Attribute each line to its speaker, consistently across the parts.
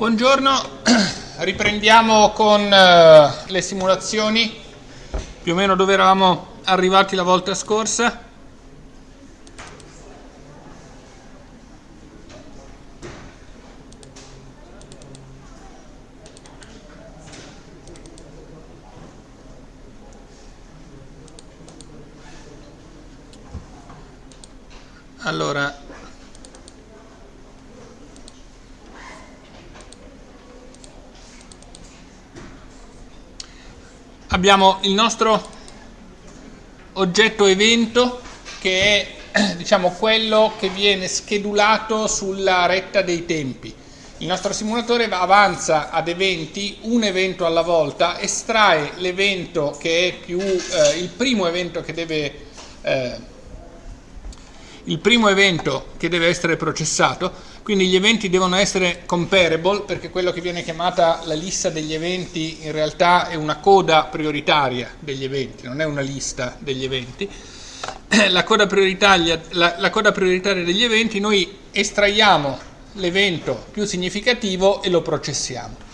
Speaker 1: Buongiorno, riprendiamo con uh, le simulazioni, più o meno dove eravamo arrivati la volta scorsa. Allora, abbiamo il nostro oggetto evento che è diciamo, quello che viene schedulato sulla retta dei tempi. Il nostro simulatore avanza ad eventi, un evento alla volta, estrae l'evento che è più eh, il primo evento che deve eh, il primo evento che deve essere processato, quindi gli eventi devono essere comparable perché quello che viene chiamata la lista degli eventi in realtà è una coda prioritaria degli eventi, non è una lista degli eventi. La coda prioritaria, la, la coda prioritaria degli eventi noi estraiamo l'evento più significativo e lo processiamo.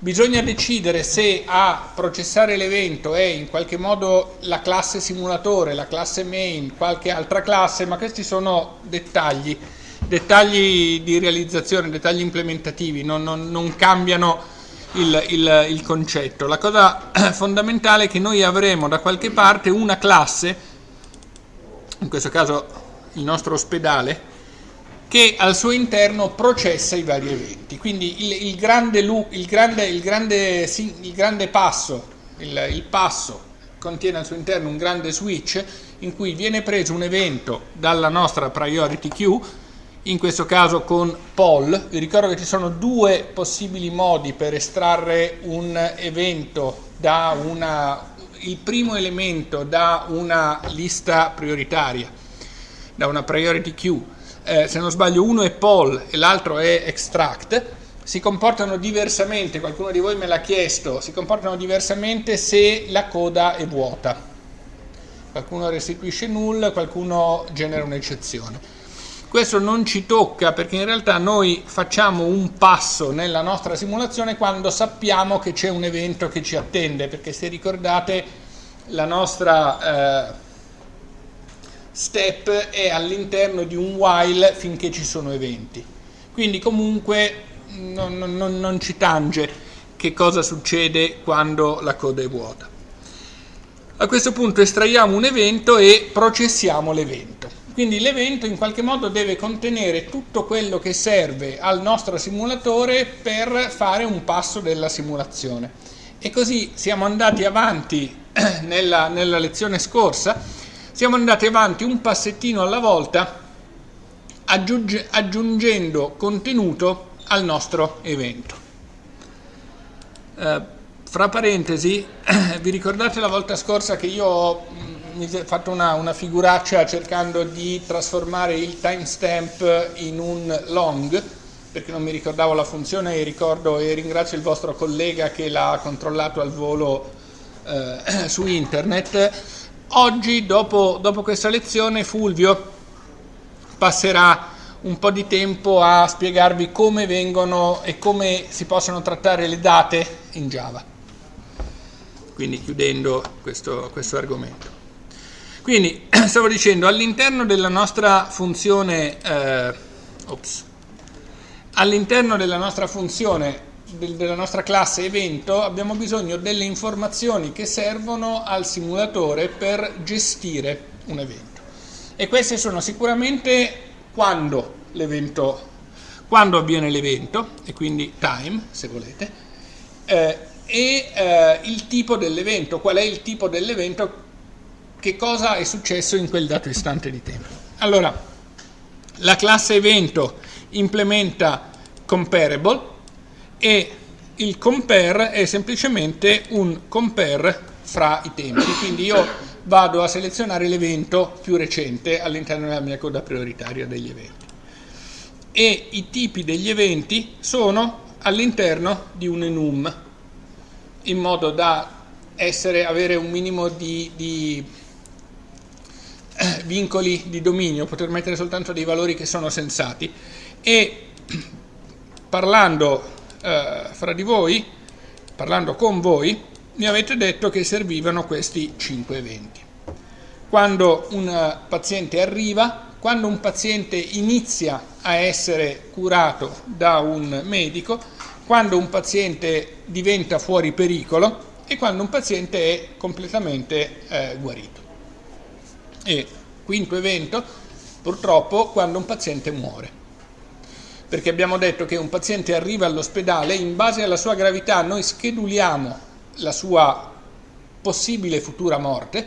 Speaker 1: Bisogna decidere se a processare l'evento è in qualche modo la classe simulatore, la classe main, qualche altra classe, ma questi sono dettagli, dettagli di realizzazione, dettagli implementativi, non, non, non cambiano il, il, il concetto. La cosa fondamentale è che noi avremo da qualche parte una classe, in questo caso il nostro ospedale, che al suo interno processa i vari eventi. Quindi il, il, grande, il, grande, il, grande, grande, passo, il, passo contiene al suo interno un grande switch in cui viene preso un evento dalla nostra priority queue, in questo caso con poll. Vi ricordo che ci sono due possibili modi per estrarre un evento da una, il primo elemento da una lista prioritaria, da una priority queue eh, se non sbaglio uno è poll e l'altro è extract, si comportano diversamente, qualcuno di voi me l'ha chiesto, si comportano diversamente se la coda è vuota. Qualcuno restituisce null, qualcuno genera un'eccezione. Questo non ci tocca perché in realtà noi facciamo un passo nella nostra simulazione quando sappiamo che c'è un evento che ci attende, perché se ricordate la nostra... Eh, step è all'interno di un while finché ci sono eventi. Quindi comunque non, non, non ci tange che cosa succede quando la coda è vuota. A questo punto estraiamo un evento e processiamo l'evento. Quindi l'evento in qualche modo deve contenere tutto quello che serve al nostro simulatore per fare un passo della simulazione. E così siamo andati avanti nella, nella lezione scorsa siamo andati avanti un passettino alla volta aggiunge, aggiungendo contenuto al nostro evento. Eh, fra parentesi, vi ricordate la volta scorsa che io ho fatto una, una figuraccia cercando di trasformare il timestamp in un long perché non mi ricordavo la funzione e ricordo e ringrazio il vostro collega che l'ha controllato al volo eh, su internet Oggi, dopo, dopo questa lezione, Fulvio passerà un po' di tempo a spiegarvi come vengono e come si possono trattare le date in Java. Quindi chiudendo questo, questo argomento. Quindi stavo dicendo all'interno della nostra funzione eh, all'interno della nostra funzione della nostra classe evento abbiamo bisogno delle informazioni che servono al simulatore per gestire un evento. E queste sono sicuramente quando l'evento quando avviene l'evento, e quindi time, se volete, eh, e eh, il tipo dell'evento, qual è il tipo dell'evento, che cosa è successo in quel dato istante di tempo. Allora, la classe evento implementa comparable, e il compare è semplicemente un compare fra i tempi, quindi io vado a selezionare l'evento più recente all'interno della mia coda prioritaria degli eventi. E i tipi degli eventi sono all'interno di un enum, in modo da essere, avere un minimo di, di vincoli di dominio, poter mettere soltanto dei valori che sono sensati. E parlando eh, fra di voi, parlando con voi, mi avete detto che servivano questi cinque eventi. Quando un paziente arriva, quando un paziente inizia a essere curato da un medico, quando un paziente diventa fuori pericolo e quando un paziente è completamente eh, guarito. E quinto evento, purtroppo, quando un paziente muore. Perché abbiamo detto che un paziente arriva all'ospedale, in base alla sua gravità noi scheduliamo la sua possibile futura morte,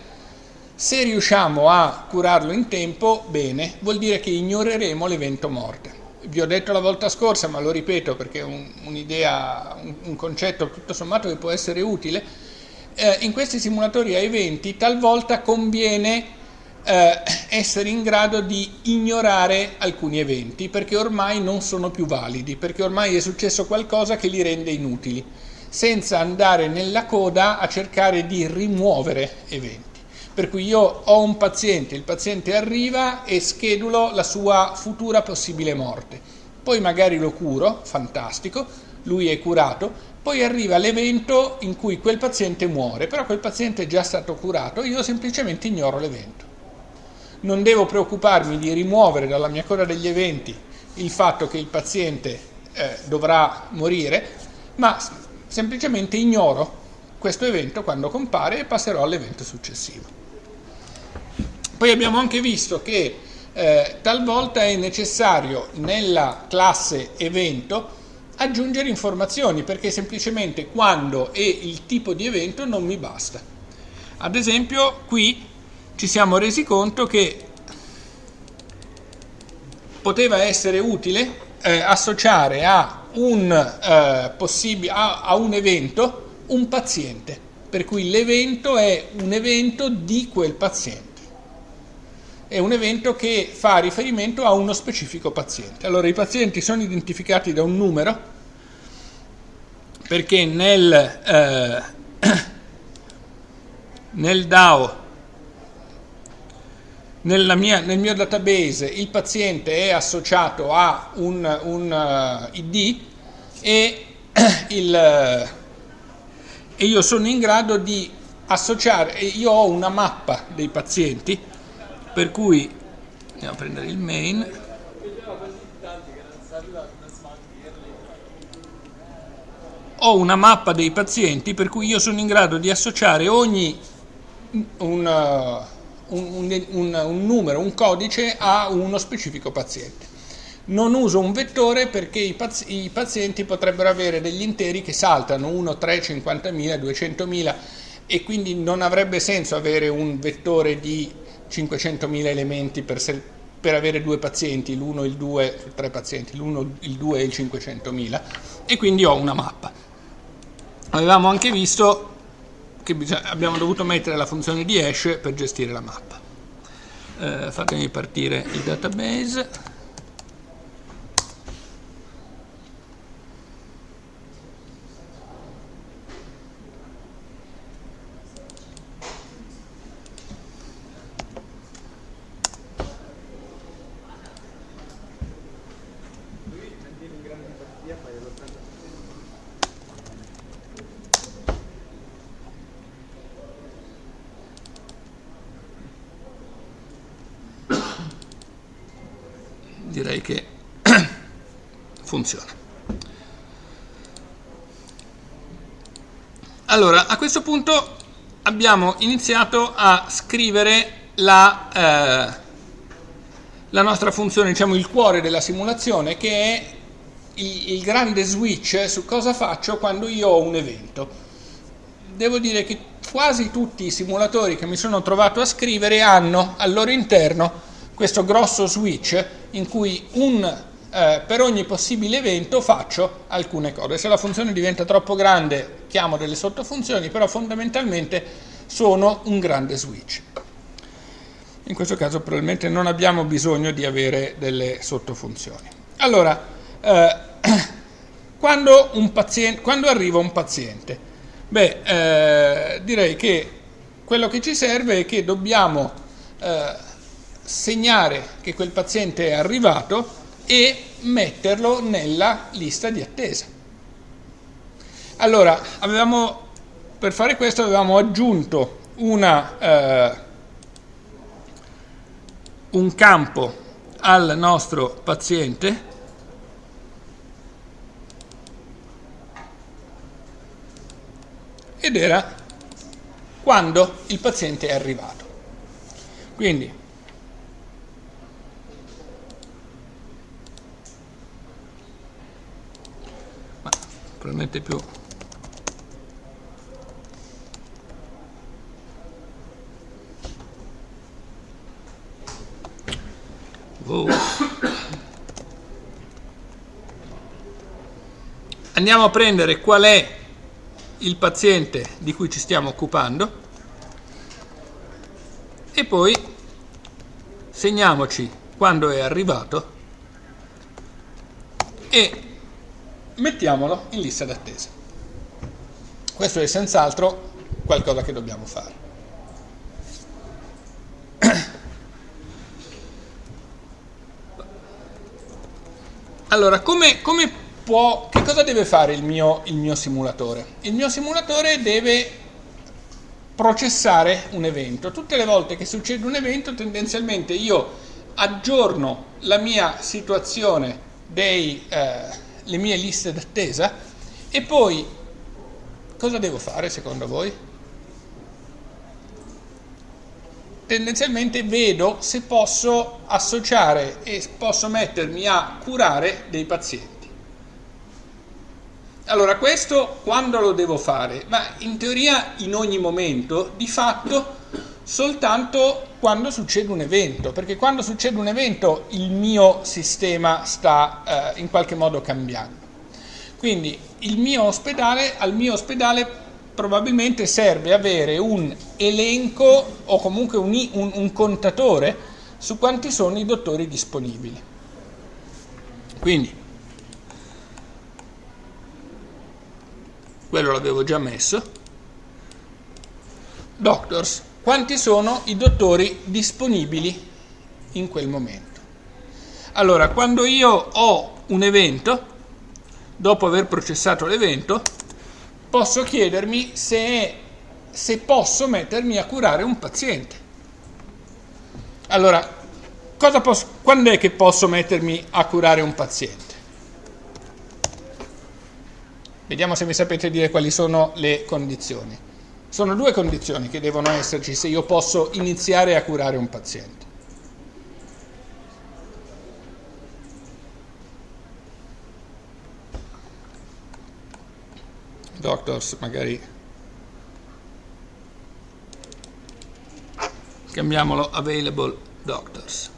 Speaker 1: se riusciamo a curarlo in tempo, bene, vuol dire che ignoreremo l'evento morte. Vi ho detto la volta scorsa, ma lo ripeto perché è un, un'idea, un, un, concetto tutto sommato che può essere utile, eh, in questi simulatori a eventi talvolta conviene eh, essere in grado di ignorare alcuni eventi perché ormai non sono più validi, perché ormai è successo qualcosa che li rende inutili, senza andare nella coda a cercare di rimuovere eventi. Per cui io ho un paziente, il paziente arriva e schedulo la sua futura possibile morte. Poi magari lo curo, fantastico, lui è curato, poi arriva l'evento in cui quel paziente muore, però quel paziente è già stato curato, io semplicemente ignoro l'evento. Non devo preoccuparmi di rimuovere dalla mia coda degli eventi il fatto che il paziente eh, dovrà morire, ma semplicemente ignoro questo evento quando compare e passerò all'evento successivo. Poi abbiamo anche visto che eh, talvolta è necessario nella classe evento aggiungere informazioni perché semplicemente quando e il tipo di evento non mi basta. Ad esempio qui ci siamo resi conto che poteva essere utile eh, associare a un, eh, a, a un evento un paziente, per cui l'evento è un evento di quel paziente è un evento che fa riferimento a uno specifico paziente. Allora i pazienti sono identificati da un numero perché nel, eh, nel DAO, mia, nel mio database, il paziente è associato a un, un uh, ID e, il, e io sono in grado di associare, io ho una mappa dei pazienti per cui andiamo a prendere il main. Ho una mappa dei pazienti per cui io sono in grado di associare ogni un, uh, un, un, un numero, un codice a uno specifico paziente non uso un vettore perché i, pazi i, pazienti potrebbero avere degli interi che saltano 1, 3, 50.000, 200.000 e quindi non avrebbe senso avere un vettore di 500.000 elementi per, per, avere due pazienti, l'uno, il due, tre pazienti, l'uno, il due e il 500.000 e quindi ho una mappa. Avevamo anche visto che abbiamo dovuto mettere la funzione di hash per gestire la mappa. Eh, fatemi partire il database. Direi che funziona. Allora, a questo punto abbiamo iniziato a scrivere la, eh, la nostra funzione, diciamo il cuore della simulazione, che è il, il grande switch su cosa faccio quando io ho un evento. Devo dire che quasi tutti i simulatori che mi sono trovato a scrivere hanno al loro interno questo grosso switch in cui un, eh, per ogni possibile evento faccio alcune cose. Se la funzione diventa troppo grande chiamo delle sottofunzioni, però fondamentalmente sono un grande switch. In questo caso probabilmente non abbiamo bisogno di avere delle sottofunzioni. Allora, eh, quando, paziente, quando, arriva un paziente? Beh, eh, direi che quello che ci serve è che dobbiamo eh, segnare che quel paziente è arrivato e metterlo nella lista di attesa. Allora, avevamo, per fare questo avevamo aggiunto una, eh, un campo al nostro paziente ed era quando il paziente è arrivato. Quindi probabilmente più wow. andiamo a prendere qual è il paziente di cui ci stiamo occupando e poi segniamoci quando è arrivato e mettiamolo in lista d'attesa. Questo è senz'altro qualcosa che dobbiamo fare. Allora, come, come può, che cosa deve fare il mio, il mio simulatore? Il mio simulatore deve processare un evento. Tutte le volte che succede un evento, tendenzialmente io aggiorno la mia situazione, dei, eh, le mie liste d'attesa e poi cosa devo fare secondo voi? Tendenzialmente vedo se posso associare e posso mettermi a curare dei pazienti. Allora, questo quando lo devo fare? Ma in teoria in ogni momento, di fatto soltanto quando succede un evento, perché quando succede un evento il mio sistema sta eh, in qualche modo cambiando. Quindi mio ospedale, al mio ospedale probabilmente serve avere un elenco o comunque un, un, un contatore su quanti sono i dottori disponibili. Quindi quello l'avevo già messo. Doctors, quanti sono i dottori disponibili in quel momento? Allora, quando io ho un evento, dopo aver processato l'evento, posso chiedermi se, se posso mettermi a curare un paziente. Allora, posso, quando è che posso mettermi a curare un paziente? Vediamo se mi sapete dire quali sono le condizioni. Sono due condizioni che devono esserci se io posso iniziare a curare un paziente. Doctors, magari cambiamolo available doctors.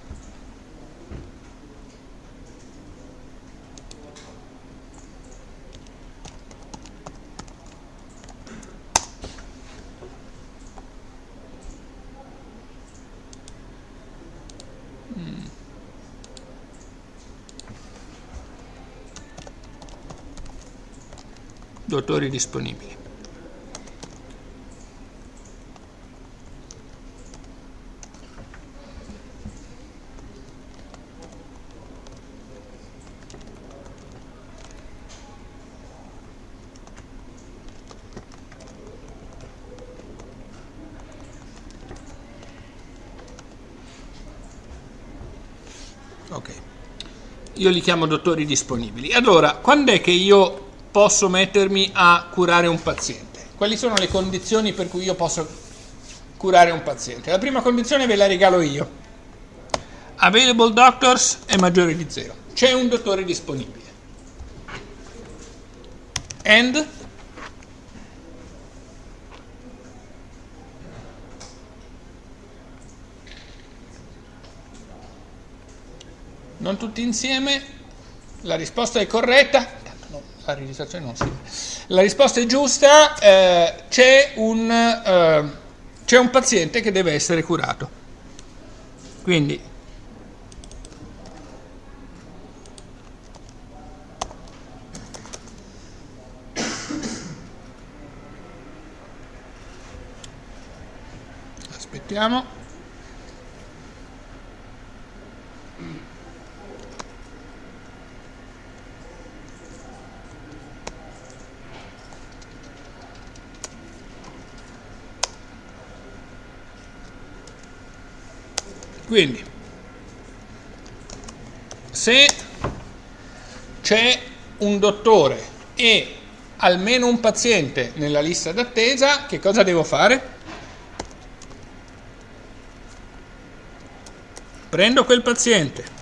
Speaker 1: Dottori disponibili. Io li chiamo dottori disponibili. Allora, quando è che io posso mettermi a curare un paziente? Quali sono le condizioni per cui io posso curare un paziente? La prima condizione ve la regalo io. Available doctors è maggiore di 0. C'è un dottore disponibile. And non tutti insieme, la risposta è corretta, la registrazione non si La risposta è giusta, eh, c'è un, eh, un paziente che deve essere curato. Quindi aspettiamo Quindi, se c'è un dottore e almeno un paziente nella lista d'attesa, che cosa devo fare? Prendo quel paziente,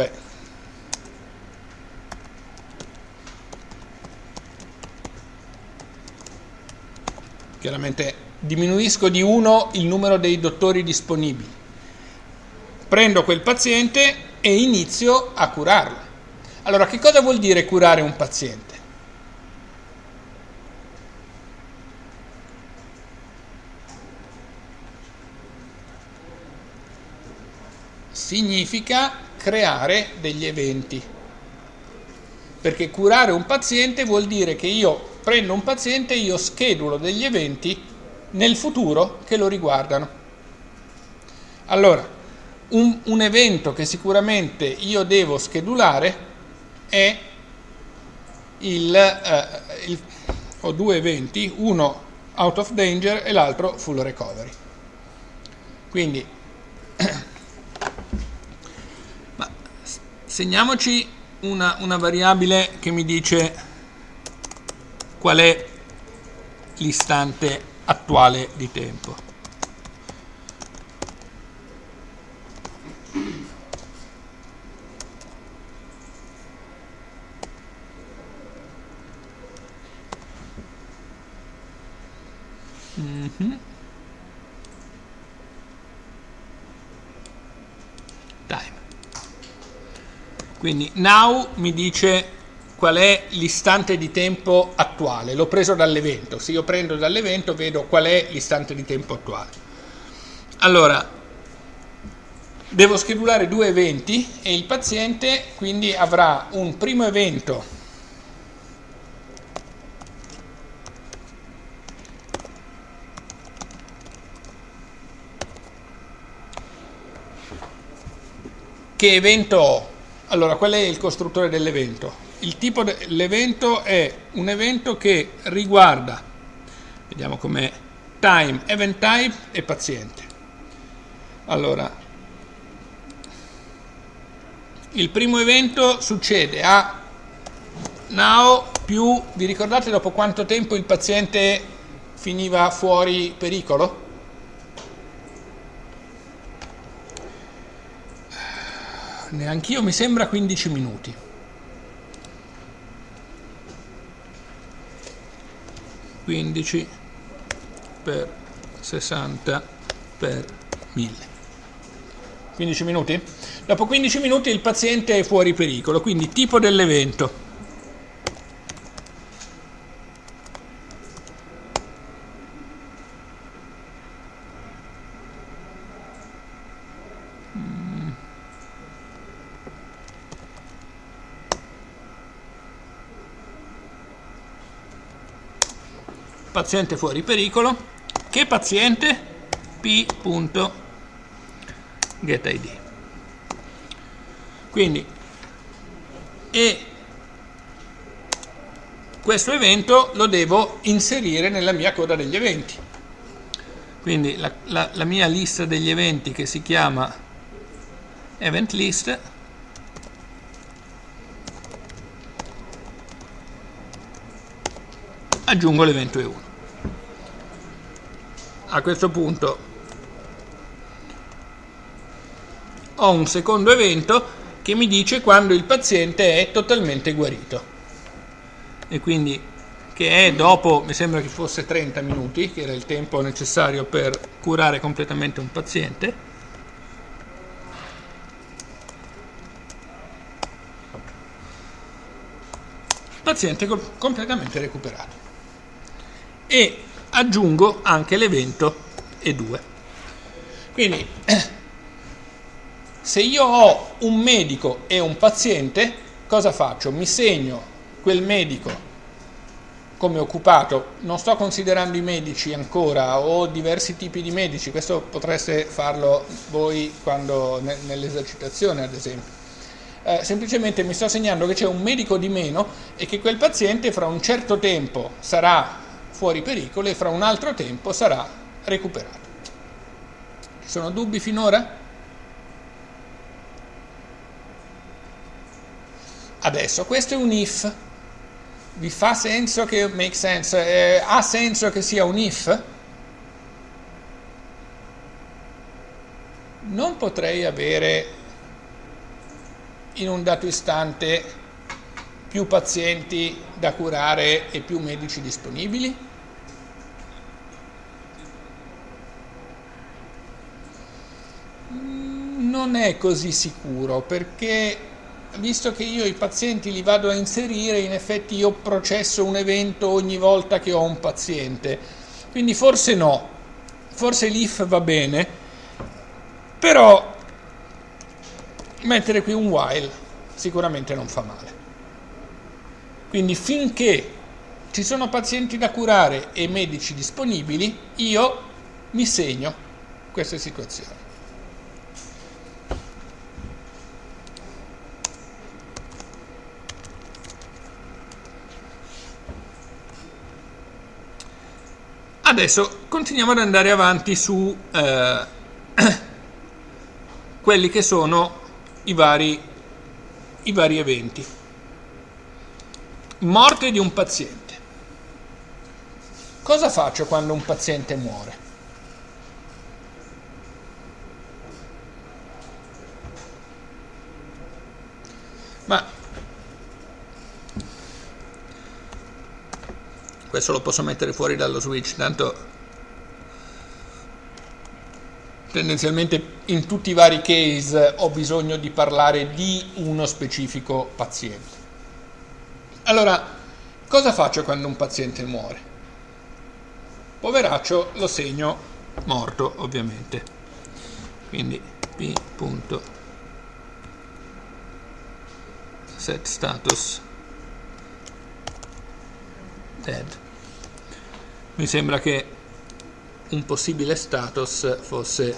Speaker 1: Beh. Chiaramente diminuisco di uno il numero dei dottori disponibili. Prendo quel paziente e inizio a curarlo. Allora, che cosa vuol dire curare un paziente? Significa creare degli eventi. Perché curare un paziente vuol dire che io prendo un paziente io schedulo degli eventi nel futuro che lo riguardano. Allora, un, un evento che sicuramente io devo schedulare è il, eh, il, ho due eventi, uno out of danger e l'altro full recovery. Quindi, segniamoci una, una variabile che mi dice qual è l'istante attuale di tempo. Mm-hmm. Time. Quindi now mi dice qual è l'istante di tempo attuale. L'ho preso dall'evento. Se io prendo dall'evento vedo qual è l'istante di tempo attuale. Allora, devo schedulare due eventi e il paziente quindi avrà un primo evento Che evento ho? Allora, qual è il costruttore dell'evento? Il tipo dell'evento è un evento che riguarda, vediamo com'è, time, event type e paziente. Allora, il primo evento succede a now più, vi ricordate dopo quanto tempo il paziente finiva fuori pericolo? Neanch'io, mi sembra 15 minuti. Quindici per 60 per 1000. 15 minuti? Dopo 15 minuti il paziente è fuori pericolo, quindi tipo dell'evento. Paziente fuori pericolo, che paziente? p.getID. Quindi, e questo evento lo devo inserire nella mia coda degli eventi. Quindi la, la, la mia lista degli eventi che si chiama event list aggiungo l'evento E1 a questo punto ho un secondo evento che mi dice quando il paziente è totalmente guarito e quindi che è dopo, mi sembra che fosse 30 minuti, che era il tempo necessario per curare completamente un paziente. Paziente completamente recuperato. E aggiungo anche l'evento E2. Quindi se io ho un medico e un paziente, cosa faccio? Mi segno quel medico come occupato, non sto considerando i medici ancora o diversi tipi di medici, questo potreste farlo voi quando, nell'esercitazione ad esempio. eh, semplicemente mi sto segnando che c'è un medico di meno e che quel paziente fra un certo tempo sarà fuori pericolo e fra un altro tempo sarà recuperato. Ci sono dubbi finora? Adesso, questo è un if. Vi fa senso che make sense? Eh, ha senso che sia un if? Non potrei avere in un dato istante più pazienti da curare e più medici disponibili? Non è così sicuro perché visto che io i pazienti li vado a inserire, in effetti io processo un evento ogni volta che ho un paziente. Quindi forse no, forse l'if va bene, però mettere qui un while sicuramente non fa male. Quindi finché ci sono pazienti da curare e medici disponibili, io mi segno queste situazioni. Adesso continuiamo ad andare avanti su eh, quelli che sono i vari, i vari eventi. Morte di un paziente. Cosa faccio quando un paziente muore? Ma questo lo posso mettere fuori dallo switch tanto tendenzialmente in tutti i vari case ho bisogno di parlare di uno specifico paziente. Allora cosa faccio quando un paziente muore? Poveraccio lo segno morto ovviamente. Quindi p. set status dead. Mi sembra che un possibile status fosse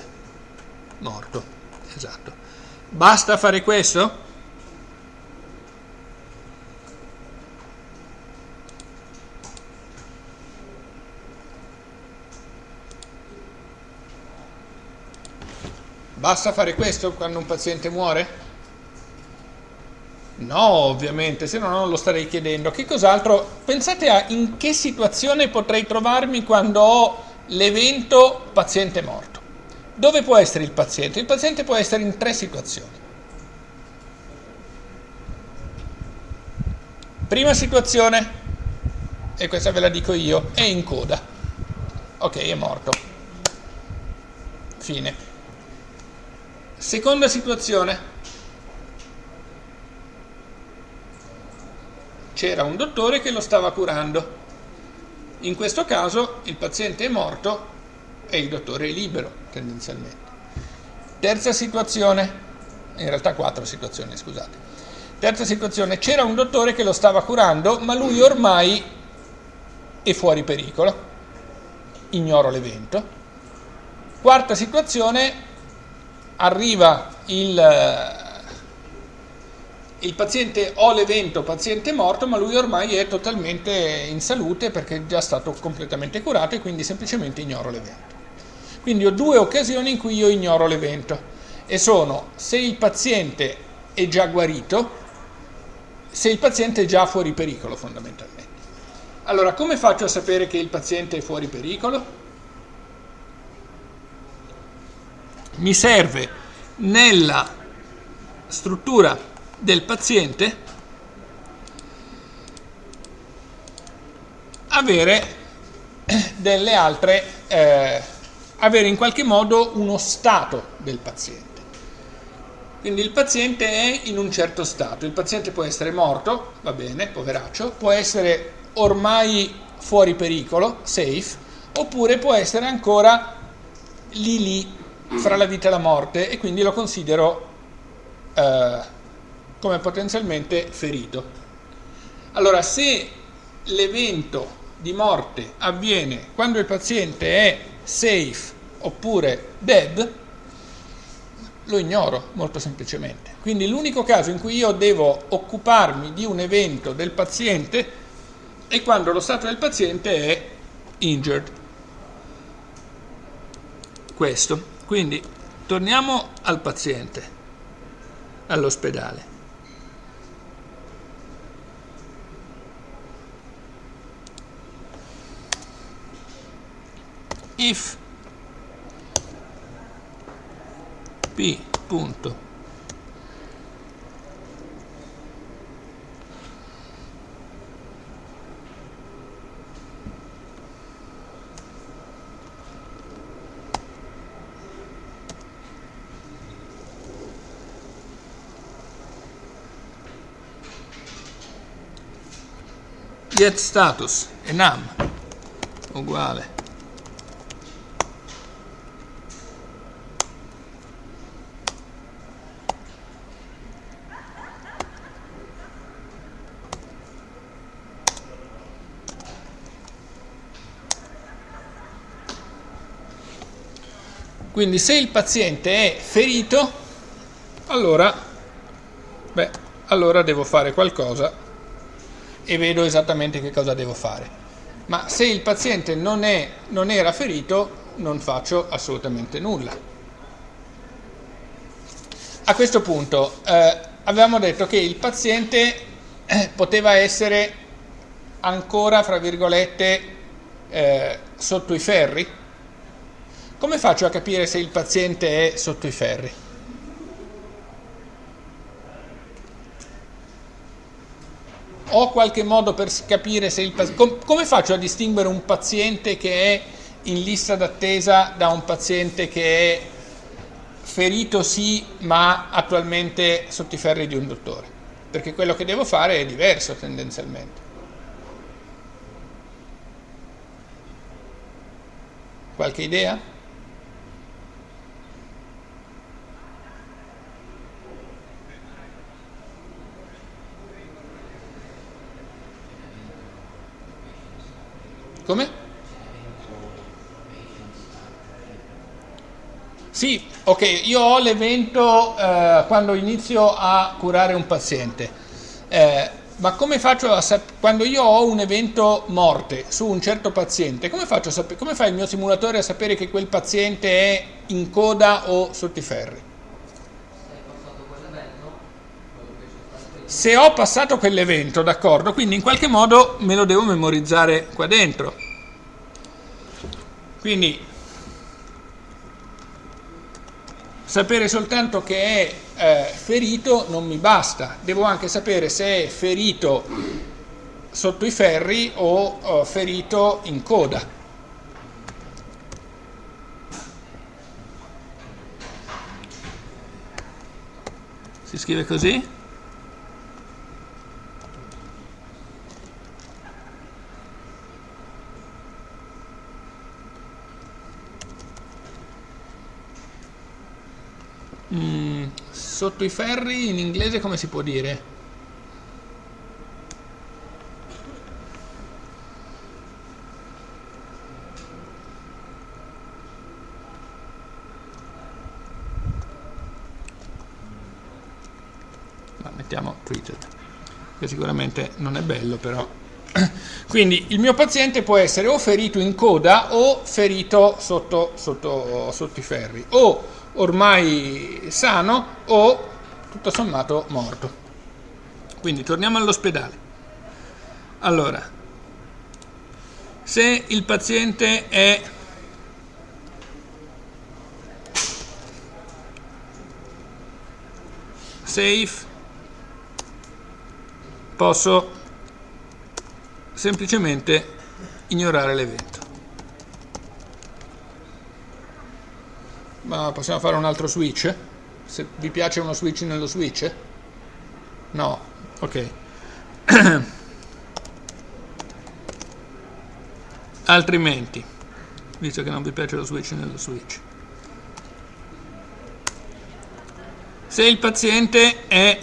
Speaker 1: morto. Esatto. Basta fare questo? Basta fare questo quando un paziente muore? No, ovviamente, se no non lo starei chiedendo. Che cos'altro? Pensate a in che situazione potrei trovarmi quando ho l'evento paziente morto. Dove può essere il paziente? Il paziente può essere in tre situazioni. Prima situazione, e questa ve la dico io, è in coda. Ok, è morto. Fine. Seconda situazione, c'era un dottore che lo stava curando. In questo caso il paziente è morto e il dottore è libero, tendenzialmente. Terza situazione, in realtà quattro situazioni, scusate. Terza situazione, c'era un dottore che lo stava curando, ma lui ormai è fuori pericolo, ignoro l'evento. Quarta situazione, arriva il il paziente ho l'evento paziente morto, ma lui ormai è totalmente in salute perché è già stato completamente curato e quindi semplicemente ignoro l'evento. Quindi ho due occasioni in cui io ignoro l'evento e sono se il paziente è già guarito, se il paziente è già fuori pericolo fondamentalmente. Allora, come faccio a sapere che il paziente è fuori pericolo? Mi serve nella struttura del paziente avere delle altre, eh, avere in qualche modo uno stato del paziente. Quindi il paziente è in un certo stato, il paziente può essere morto, va bene, poveraccio, può essere ormai fuori pericolo, safe, oppure può essere ancora lì lì fra la vita e la morte e quindi lo considero eh, come potenzialmente ferito. Allora, se l'evento di morte avviene quando il paziente è safe oppure dead, lo ignoro molto semplicemente. Quindi l'unico caso in cui io devo occuparmi di un evento del paziente è quando lo stato del paziente è injured. Questo. Quindi torniamo al paziente, all'ospedale. If P punto. Get status enum uguale Quindi se il paziente è ferito, allora, beh, allora devo fare qualcosa e vedo esattamente che cosa devo fare. Ma se il paziente non, è, non era ferito, non faccio assolutamente nulla. A questo punto eh, avevamo detto che il paziente eh, poteva essere ancora, fra virgolette, eh, sotto i ferri. Come faccio a capire se il paziente è sotto i ferri? ho qualche modo per capire se il paziente... come faccio a distinguere un paziente che è in lista d'attesa da un paziente che è ferito sì, ma attualmente sotto i ferri di un dottore? Perché quello che devo fare è diverso tendenzialmente. Qualche idea? Come? Sì, ok, io ho l'evento eh, quando inizio a curare un paziente, eh, ma come faccio a sapere, quando io ho un evento morte su un certo paziente, come, faccio a sapere, come fa il mio simulatore a sapere che quel paziente è in coda o sotto i ferri? Se ho passato quell'evento, d'accordo, quindi in qualche modo me lo devo memorizzare qua dentro. Quindi sapere soltanto che è eh, ferito non mi basta, devo anche sapere se è ferito sotto i ferri o oh, ferito in coda. Si scrive così? Mm, sotto i ferri in inglese come si può dire? Ma mettiamo treated, che sicuramente non è bello però. Quindi il mio paziente può essere o ferito in coda o ferito sotto, sotto, sotto i ferri. O ormai sano o tutto sommato morto. Quindi torniamo all'ospedale. Allora, se il paziente è safe, posso semplicemente ignorare l'evento. Ma possiamo fare un altro switch? Se vi piace uno switch nello switch? No, ok. Altrimenti, visto che non vi piace lo switch nello switch. Se il paziente è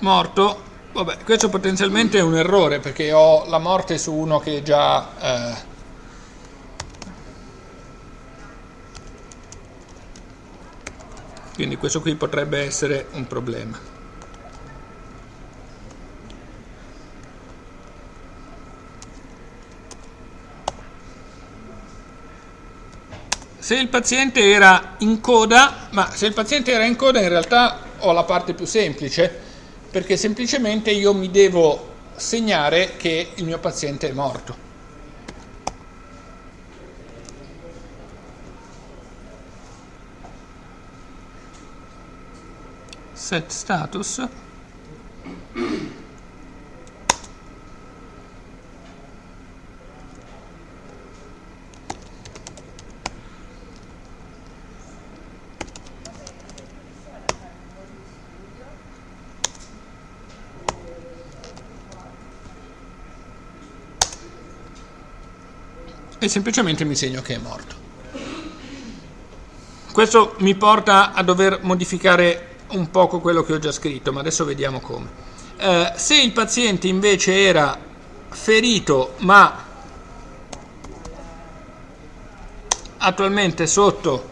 Speaker 1: morto Vabbè, questo potenzialmente è un errore perché ho la morte su uno che già... Eh, quindi questo qui potrebbe essere un problema. Se il paziente era in coda, ma se il paziente era in coda in realtà ho la parte più semplice, perché semplicemente io mi devo segnare che il mio paziente è morto. Set status e semplicemente mi segno che è morto. Questo mi porta a dover modificare un poco quello che ho già scritto, ma adesso vediamo come. Eh, se il paziente invece era ferito ma attualmente sotto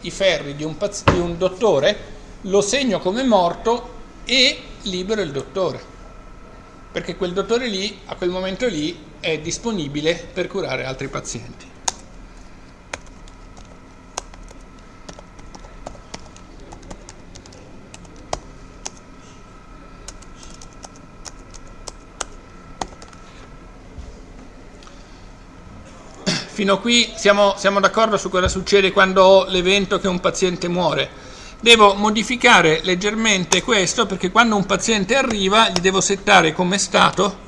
Speaker 1: i ferri di un, di un dottore, lo segno come morto e libero il dottore perché quel dottore lì, a quel momento lì, è disponibile per curare altri pazienti. Fino a qui siamo, siamo d'accordo su cosa succede quando ho l'evento che un paziente muore devo modificare leggermente questo perché quando un paziente arriva gli devo settare come stato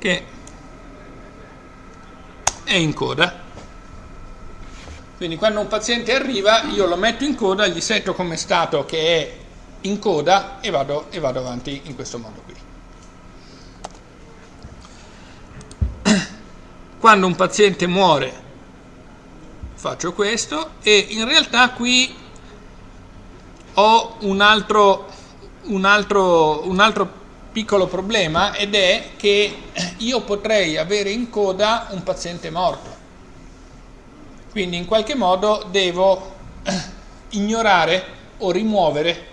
Speaker 1: che è in coda quindi quando un paziente arriva io lo metto in coda, gli setto come stato che è in coda e vado, e vado avanti in questo modo qui. Quando un paziente muore faccio questo e in realtà qui ho un altro, un altro, un altro piccolo problema ed è che io potrei avere in coda un paziente morto quindi in qualche modo devo ignorare o rimuovere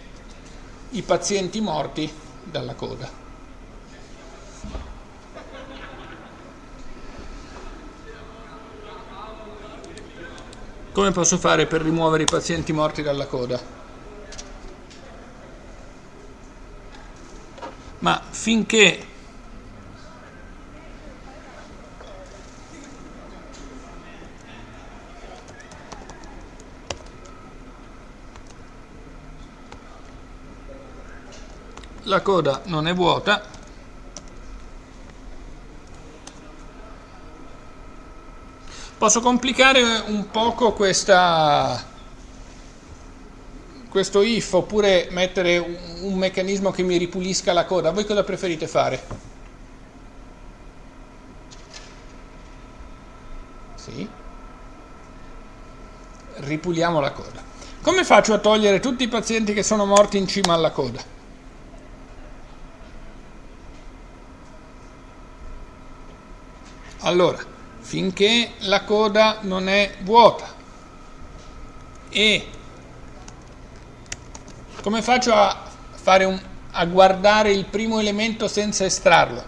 Speaker 1: i pazienti morti dalla coda. Come posso fare per rimuovere i pazienti morti dalla coda? Ma finché la coda non è vuota posso complicare un poco questa questo if oppure mettere un, un meccanismo che mi ripulisca la coda voi cosa preferite fare? sì ripuliamo la coda come faccio a togliere tutti i pazienti che sono morti in cima alla coda? Allora, finché la coda non è vuota e come faccio a, un, a guardare il primo elemento senza estrarlo?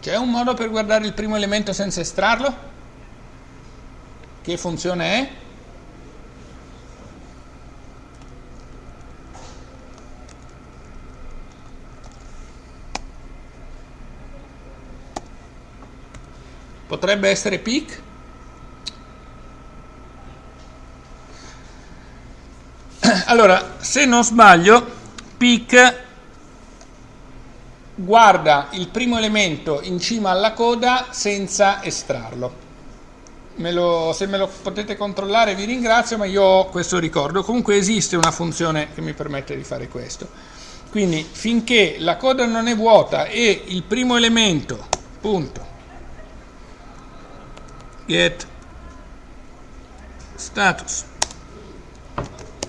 Speaker 1: C'è un modo per guardare il primo elemento senza estrarlo? Che funzione è? Potrebbe essere peak? Allora, se non sbaglio, peak guarda il primo elemento in cima alla coda senza estrarlo. me lo, se me lo potete controllare vi ringrazio, ma io ho questo ricordo. Comunque esiste una funzione che mi permette di fare questo. Quindi finché la coda non è vuota e il primo elemento, punto, get status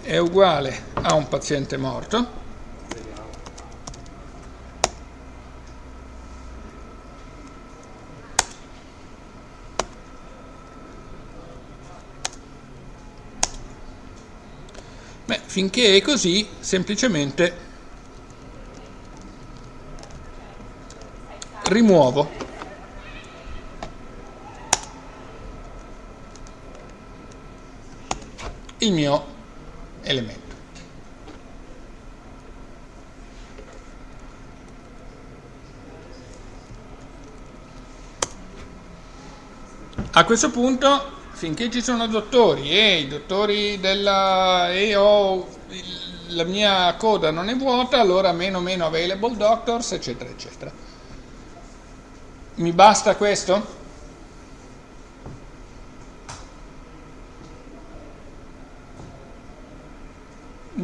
Speaker 1: è uguale a un paziente morto, Beh, finché è così, semplicemente rimuovo. Il mio elemento. A questo punto finché ci sono dottori e i dottori della e ho la mia coda non è vuota, allora meno meno available doctors, eccetera, eccetera. Mi basta questo?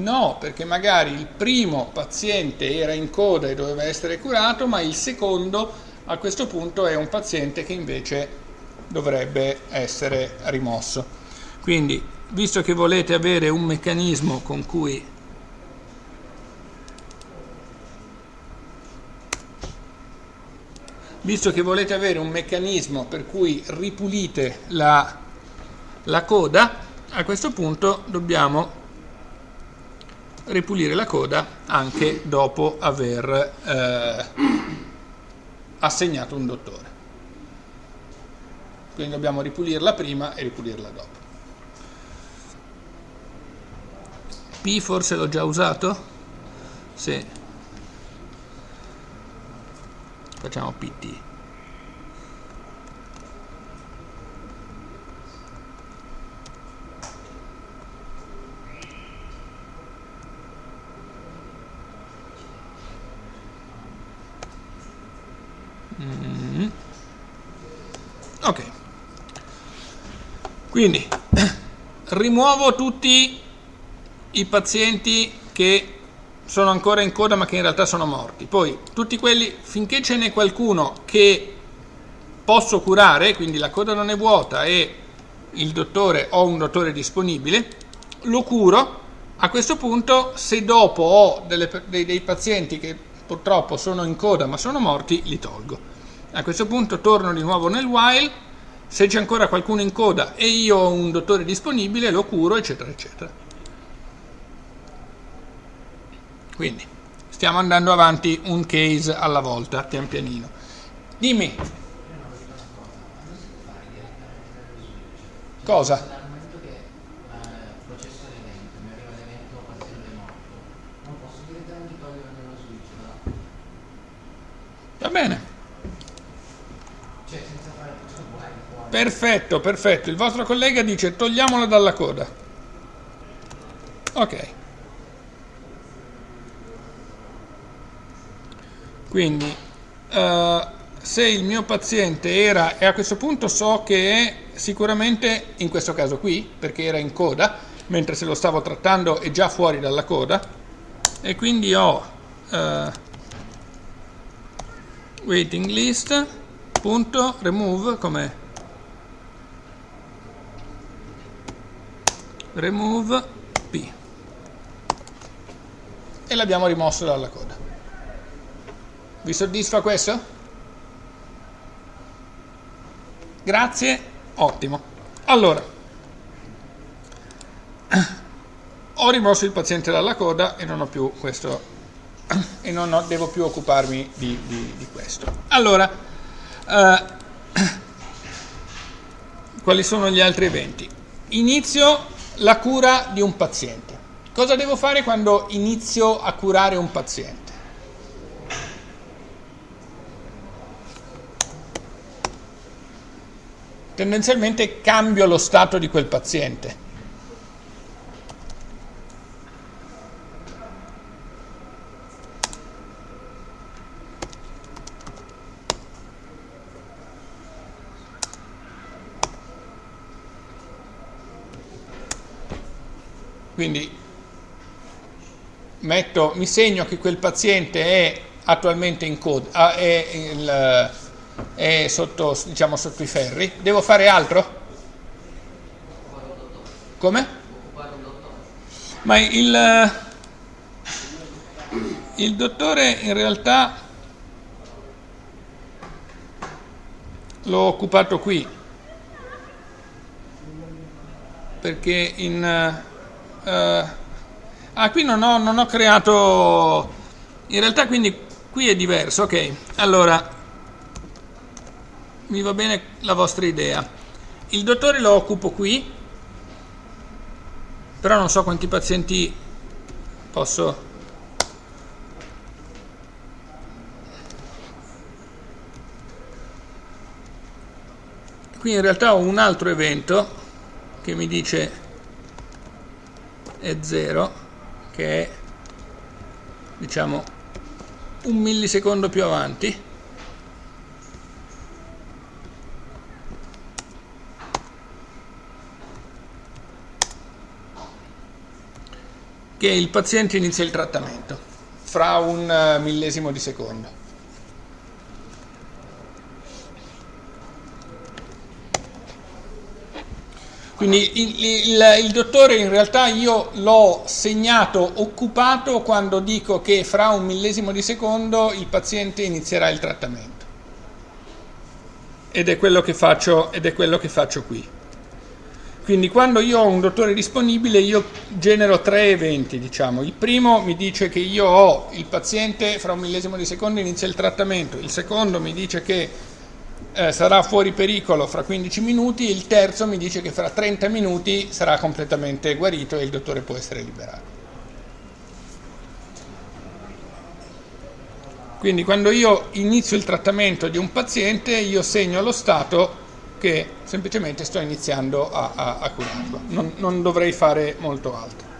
Speaker 1: No, perché magari il primo paziente era in coda e doveva essere curato, ma il secondo a questo punto è un paziente che invece dovrebbe essere rimosso. Quindi, visto che volete avere un meccanismo con cui visto che volete avere un meccanismo per cui ripulite la, la coda, a questo punto dobbiamo ripulire la coda anche dopo aver eh, assegnato un dottore quindi dobbiamo ripulirla prima e ripulirla dopo. P forse l'ho già usato? Sì. Facciamo PT. Mm. Ok. Quindi rimuovo tutti i pazienti che sono ancora in coda ma che in realtà sono morti. Poi tutti quelli, finché ce n'è qualcuno che posso curare, quindi la coda non è vuota e il dottore ho un dottore disponibile, lo curo. A questo punto, se dopo ho delle, dei, dei pazienti che purtroppo sono in coda ma sono morti, li tolgo. A questo punto torno di nuovo nel while se c'è ancora qualcuno in coda e io ho un dottore disponibile, lo curo, eccetera, eccetera. Quindi stiamo andando avanti un case alla volta, pian pianino. Dimmi. Cosa? Va bene. Perfetto, perfetto. Il vostro collega dice togliamolo dalla coda. Ok. Quindi, uh, se il mio paziente era, e a questo punto so che è sicuramente in questo caso qui, perché era in coda, mentre se lo stavo trattando è già fuori dalla coda, e quindi ho uh, waiting list punto remove come remove P e l'abbiamo rimosso dalla coda. Vi soddisfa questo? Grazie, ottimo. Allora, ho rimosso il paziente dalla coda e non ho più questo e non ho, devo più occuparmi di, di, di questo. Allora, eh, quali sono gli altri eventi? Inizio la cura di un paziente. Cosa devo fare quando inizio a curare un paziente? Tendenzialmente cambio lo stato di quel paziente. Quindi metto, mi segno che quel paziente è attualmente in coda, ah, è, il, è sotto, diciamo, sotto i ferri. Devo fare altro? Come? Ma il, il dottore in realtà l'ho occupato qui perché in uh, ah qui non ho, non ho creato in realtà quindi qui è diverso ok. Allora mi va bene la vostra idea. Il dottore lo occupo qui però non so quanti pazienti posso. Qui in realtà ho un altro evento che mi dice è 0 che è diciamo un millisecondo più avanti. Che il paziente inizia il trattamento fra un eh, millesimo di secondo Quindi il, il, il, dottore in realtà io l'ho segnato occupato quando dico che fra un millesimo di secondo il paziente inizierà il trattamento. Ed è quello che faccio, ed è quello che faccio qui. Quindi quando io ho un dottore disponibile io genero tre eventi, diciamo. Il primo mi dice che io ho il paziente fra un millesimo di secondo inizia il trattamento, il secondo mi dice che eh, sarà fuori pericolo fra 15 minuti, il terzo mi dice che fra 30 minuti sarà completamente guarito e il dottore può essere liberato. Quindi quando io inizio il trattamento di un paziente io segno allo stato che semplicemente sto iniziando a, a, a curarlo, non, non dovrei fare molto altro.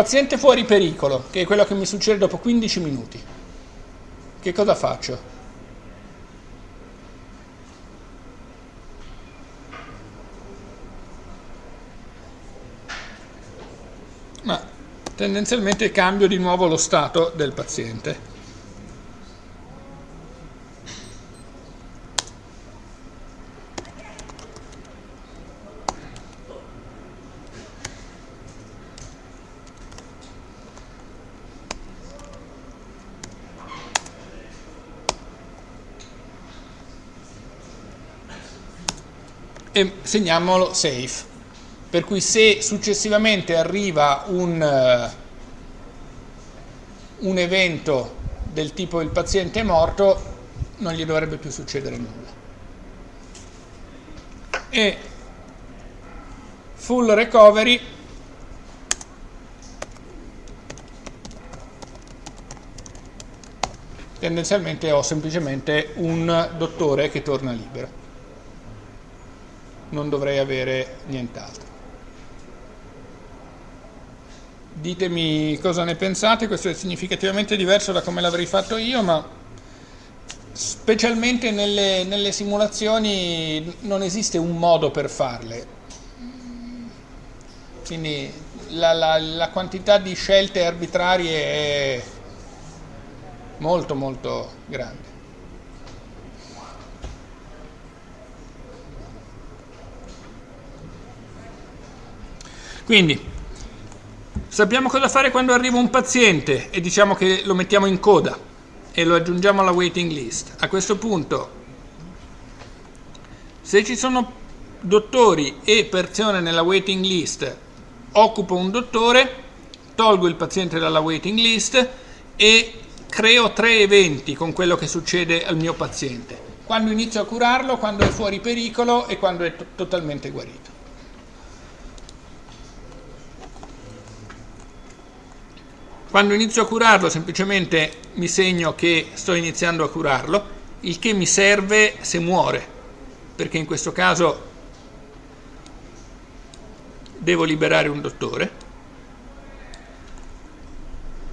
Speaker 1: Paziente fuori pericolo, che è quello che mi succede dopo 15 minuti. Che cosa faccio? Ma tendenzialmente cambio di nuovo lo stato del paziente. E segniamolo safe. Per cui se successivamente arriva un, uh, un evento del tipo il paziente è morto, non gli dovrebbe più succedere nulla. E full recovery tendenzialmente ho semplicemente un dottore che torna libero non dovrei avere nient'altro. Ditemi cosa ne pensate, questo è significativamente diverso da come l'avrei fatto io, ma specialmente nelle, nelle simulazioni non esiste un modo per farle. Quindi la, la, la quantità di scelte arbitrarie è molto molto grande. Quindi sappiamo cosa fare quando arriva un paziente e diciamo che lo mettiamo in coda e lo aggiungiamo alla waiting list. A questo punto, se ci sono dottori e persone nella waiting list, occupo un dottore, tolgo il paziente dalla waiting list e creo tre eventi con quello che succede al mio paziente. Quando inizio a curarlo, quando è fuori pericolo e quando è totalmente guarito. Quando inizio a curarlo semplicemente mi segno che sto iniziando a curarlo, il che mi serve se muore, perché in questo caso devo liberare un dottore.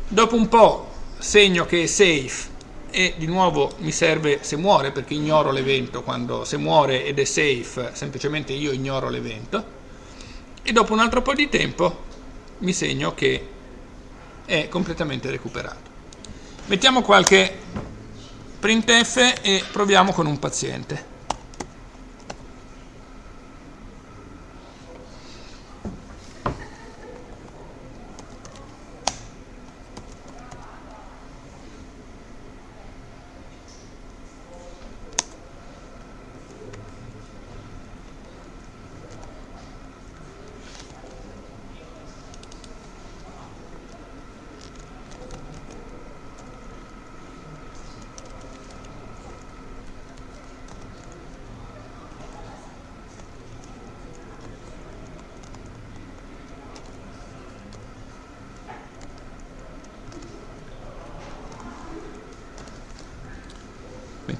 Speaker 1: Dopo un po' segno che è safe e di nuovo mi serve se muore perché ignoro l'evento quando se muore ed è safe semplicemente io ignoro l'evento e dopo un altro po' di tempo mi segno che è completamente recuperato. Mettiamo qualche printf e proviamo con un paziente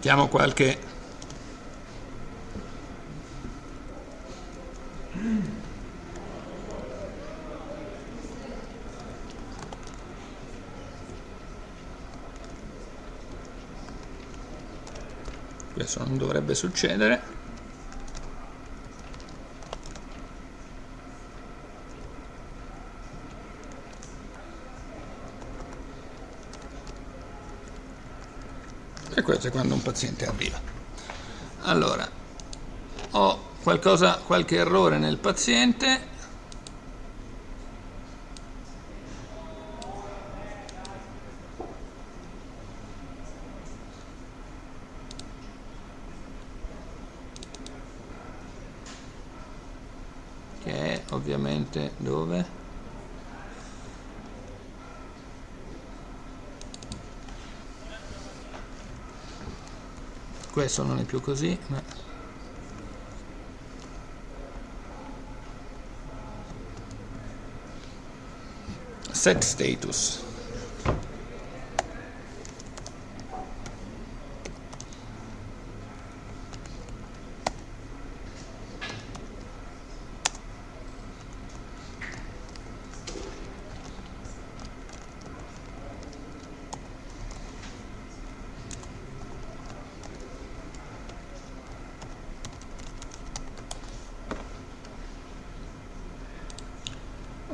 Speaker 1: mettiamo qualche questo non dovrebbe succedere e questo è quando un paziente arriva. Allora ho qualcosa, qualche errore nel paziente che è ovviamente dove? Questo non è più così ma set status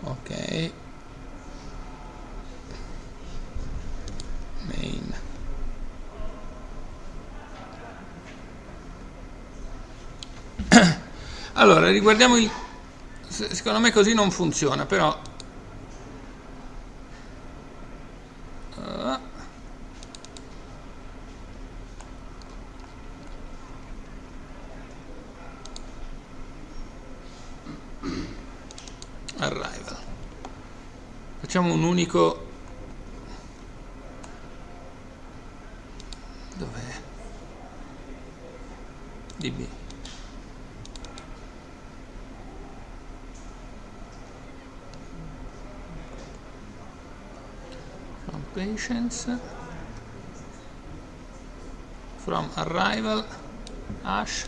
Speaker 1: ok main allora riguardiamo il secondo me così non funziona però arrival. Facciamo un unico from patients from arrival hash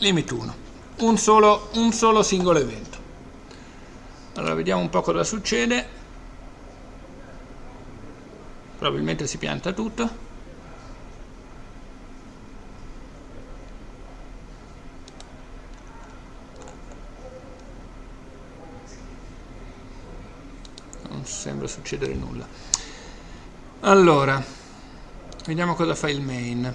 Speaker 1: limit 1 un solo, un solo singolo evento. Allora vediamo un po' cosa succede. Probabilmente si pianta tutto. Non sembra succedere nulla. Allora, vediamo cosa fa il main.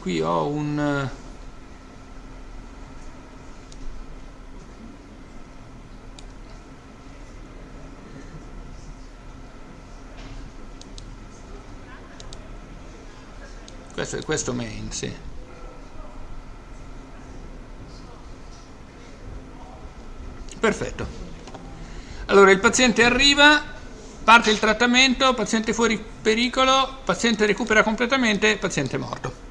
Speaker 1: qui ho un questo questo main sì perfetto allora il paziente arriva parte il trattamento, paziente fuori pericolo, paziente recupera completamente, paziente morto.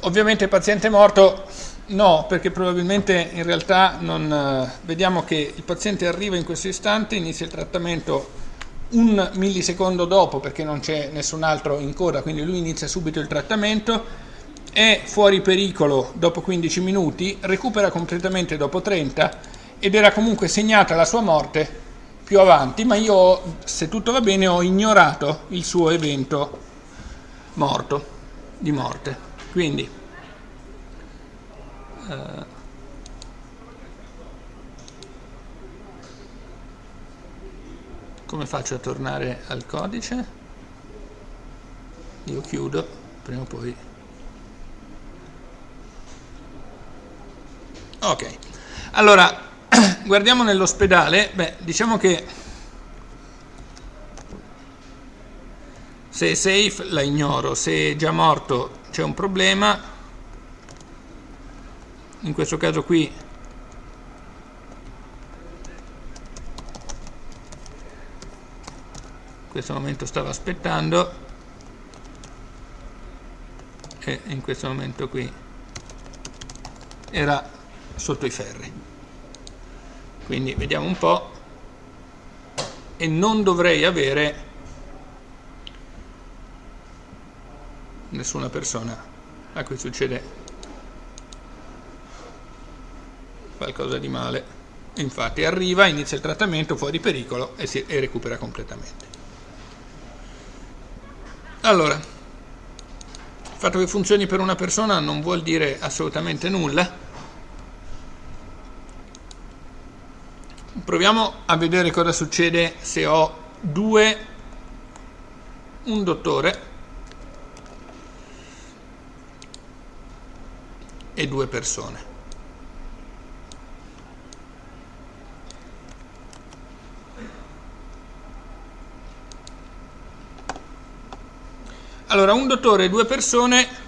Speaker 1: Ovviamente paziente morto no, perché probabilmente in realtà non... Eh, vediamo che il paziente arriva in questo istante, inizia il trattamento un millisecondo dopo perché non c'è nessun altro in coda, quindi lui inizia subito il trattamento, è fuori pericolo dopo 15 minuti, recupera completamente dopo 30 ed era comunque segnata la sua morte più avanti, ma io, se tutto va bene, ho ignorato il suo evento morto, di morte. Quindi, eh, come faccio a tornare al codice? Io chiudo, prima o poi. Ok, allora guardiamo nell'ospedale, beh, diciamo che se è safe la ignoro, se è già morto c'è un problema, in questo caso qui questo momento stava aspettando. E in questo momento qui era sotto i ferri. Quindi vediamo un po' e non dovrei avere nessuna persona a cui succede qualcosa di male. Infatti arriva, inizia il trattamento fuori pericolo e, si, e recupera completamente allora il fatto che funzioni per una persona non vuol dire assolutamente nulla. Proviamo a vedere cosa succede se ho due un dottore e due persone allora un dottore e due persone.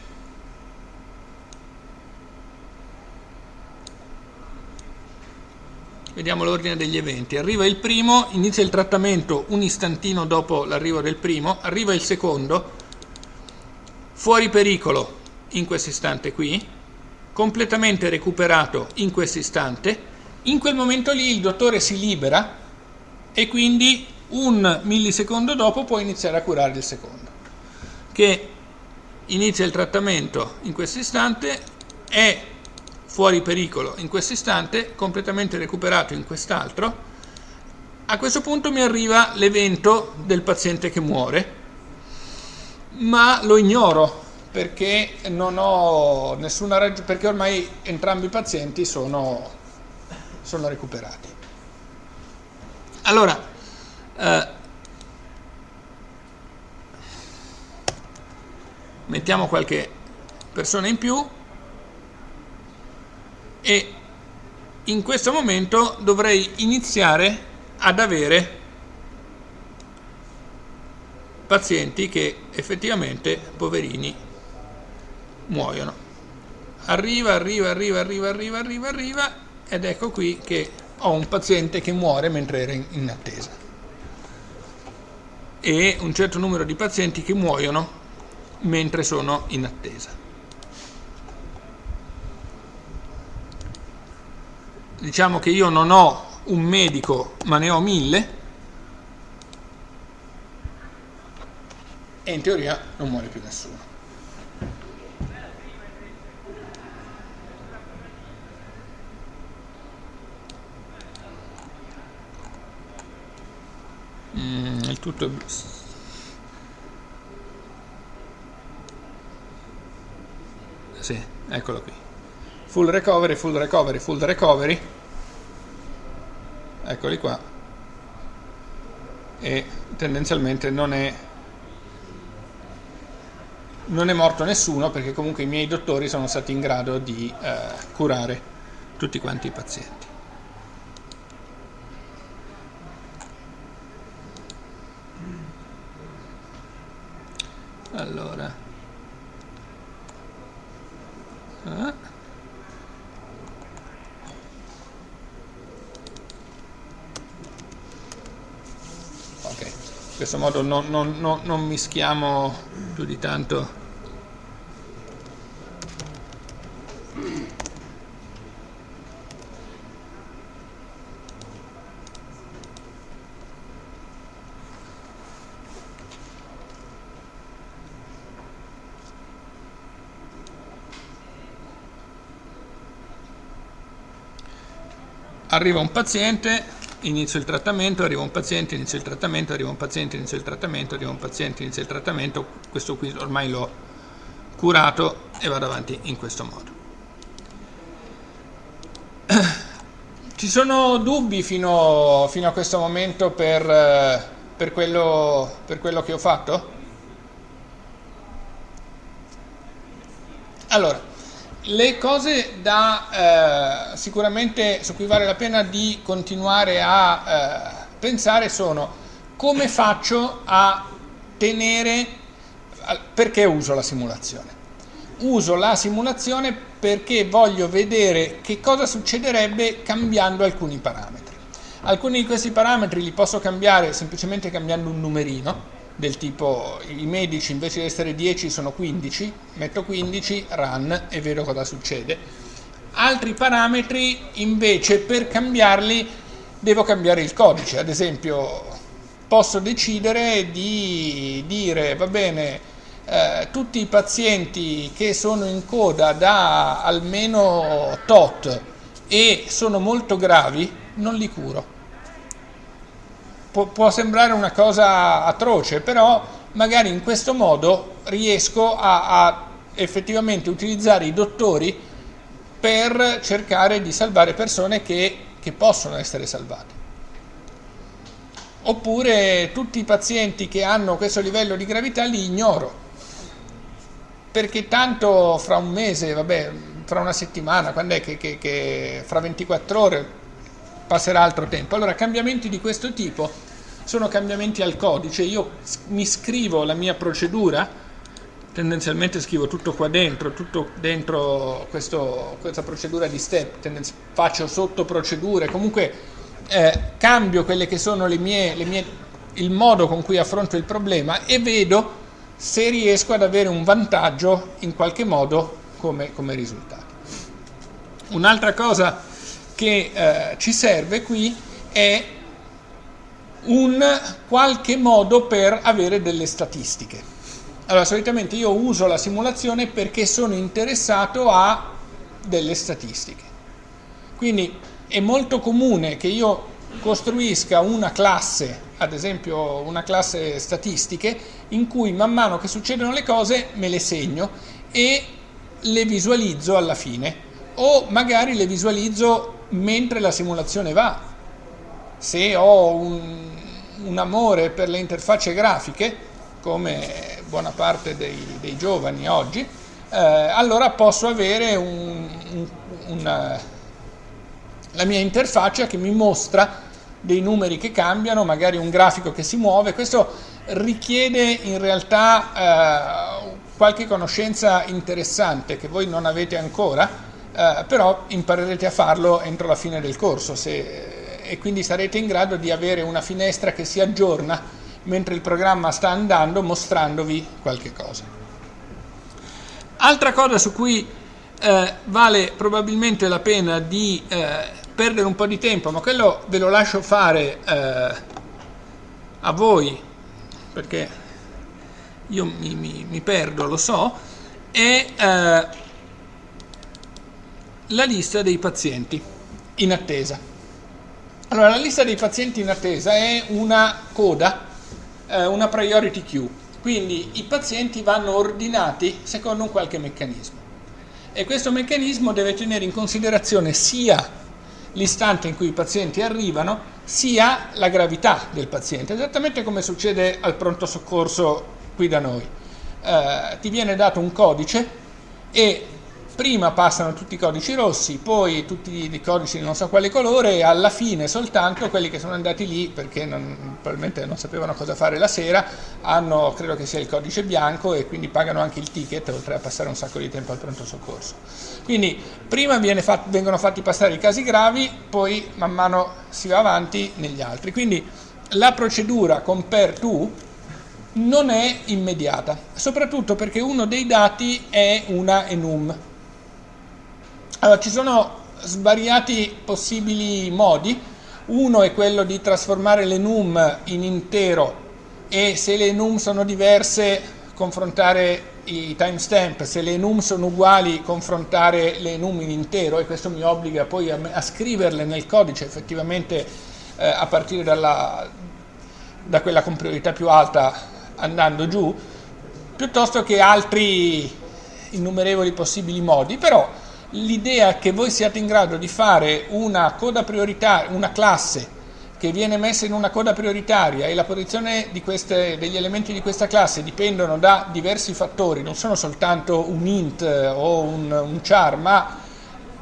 Speaker 1: Vediamo l'ordine degli eventi. Arriva il primo, inizia il trattamento un istantino dopo l'arrivo del primo, arriva il secondo, fuori pericolo in questo istante qui, completamente recuperato in questo istante, in quel momento lì il dottore si libera e quindi un millisecondo dopo può iniziare a curare il secondo, che inizia il trattamento in questo istante, è fuori pericolo in questo istante, completamente recuperato in quest'altro, a questo punto mi arriva l'evento del paziente che muore, ma lo ignoro perché non ho nessuna ragione, perché ormai entrambi i pazienti sono, sono recuperati. Allora, eh, mettiamo qualche persona in più e in questo momento dovrei iniziare ad avere pazienti che effettivamente, poverini, muoiono. Arriva, arriva, arriva, arriva, arriva, arriva, arriva ed ecco qui che ho un paziente che muore mentre era in attesa e un certo numero di pazienti che muoiono mentre sono in attesa. diciamo che io non ho un medico ma ne ho mille e in teoria non muore più nessuno. Mm, il tutto è... Sì, eccolo qui. Full recovery, full recovery, full recovery. Eccoli qua. E tendenzialmente non è non è morto nessuno perché comunque i miei dottori sono stati in grado di eh, curare tutti quanti i pazienti. Allora ah. in questo modo non, non, non, non mischiamo più di tanto arriva un paziente, inizio il trattamento, arriva un paziente, inizio il trattamento, arriva un paziente, inizio il trattamento, arriva un paziente, inizio il trattamento, questo qui ormai l'ho curato e vado avanti in questo modo. Ci sono dubbi fino, fino a questo momento per, per, quello, per quello che ho fatto? Allora, le cose da eh, sicuramente su cui vale la pena di continuare a eh, pensare sono come faccio a tenere, perché uso la simulazione? Uso la simulazione perché voglio vedere che cosa succederebbe cambiando alcuni parametri. Alcuni di questi parametri li posso cambiare semplicemente cambiando un numerino, del tipo i medici invece di essere 10 sono 15, metto 15, run e vedo cosa succede. Altri parametri invece per cambiarli devo cambiare il codice, ad esempio posso decidere di dire va bene eh, tutti i pazienti che sono in coda da almeno tot e sono molto gravi non li curo può, può sembrare una cosa atroce, però magari in questo modo riesco a, a effettivamente utilizzare i dottori per cercare di salvare persone che, che, possono essere salvate. Oppure tutti i pazienti che hanno questo livello di gravità li ignoro, perché tanto fra un mese, vabbè, fra una settimana, quando è che, che, che fra 24 ore passerà altro tempo. Allora cambiamenti di questo tipo sono cambiamenti al codice, io mi scrivo la mia procedura, tendenzialmente scrivo tutto qua dentro, tutto dentro questo, questa procedura di step, faccio sotto procedure, comunque eh, cambio quelle che sono le mie, le mie, il modo con cui affronto il problema e vedo se riesco ad avere un vantaggio in qualche modo come, come risultato. Un'altra cosa che eh, ci serve qui è un qualche modo per avere delle statistiche. Allora, solitamente io uso la simulazione perché sono interessato a delle statistiche. Quindi è molto comune che io costruisca una classe, ad esempio una classe statistiche, in cui man mano che succedono le cose me le segno e le visualizzo alla fine o magari le visualizzo mentre la simulazione va. Se ho un, un amore per le interfacce grafiche, come buona parte dei, dei giovani oggi, eh, allora posso avere un, un, una, la mia interfaccia che mi mostra dei numeri che cambiano, magari un grafico che si muove. Questo richiede in realtà eh, qualche conoscenza interessante che voi non avete ancora, eh, però imparerete a farlo entro la fine del corso se, e quindi sarete in grado di avere una finestra che si aggiorna mentre il programma sta andando mostrandovi qualche cosa. Altra cosa su cui eh, vale probabilmente la pena di eh, perdere un po' di tempo, ma quello ve lo lascio fare eh, a voi, perché io mi, mi, mi perdo, lo so, è eh, la lista dei pazienti in attesa. Allora, la lista dei pazienti in attesa è una coda, eh, una priority queue, quindi i pazienti vanno ordinati secondo un qualche meccanismo. E questo meccanismo deve tenere in considerazione sia l'istante in cui i pazienti arrivano, sia la gravità del paziente, esattamente come succede al pronto soccorso qui da noi. Eh, ti viene dato un codice e prima passano tutti i codici rossi, poi tutti i codici di non so quale colore e alla fine soltanto quelli che sono andati lì perché non, probabilmente non sapevano cosa fare la sera hanno, credo che sia il codice bianco e quindi pagano anche il ticket oltre a passare un sacco di tempo al pronto soccorso. Quindi prima fat, vengono fatti passare i casi gravi, poi man mano si va avanti negli altri. Quindi la procedura compare to non è immediata, soprattutto perché uno dei dati è una enum, allora, ci sono svariati possibili modi. Uno è quello di trasformare le num in intero e se le num sono diverse confrontare i timestamp, se le enum sono uguali confrontare le enum in intero e questo mi obbliga poi a, a scriverle nel codice effettivamente eh, a partire dalla, da quella con priorità più alta andando giù, piuttosto che altri innumerevoli possibili modi, però l'idea che voi siate in grado di fare una coda prioritaria, una classe che viene messa in una coda prioritaria e la posizione queste, degli elementi di questa classe dipendono da diversi fattori, non sono soltanto un int o un, un char, ma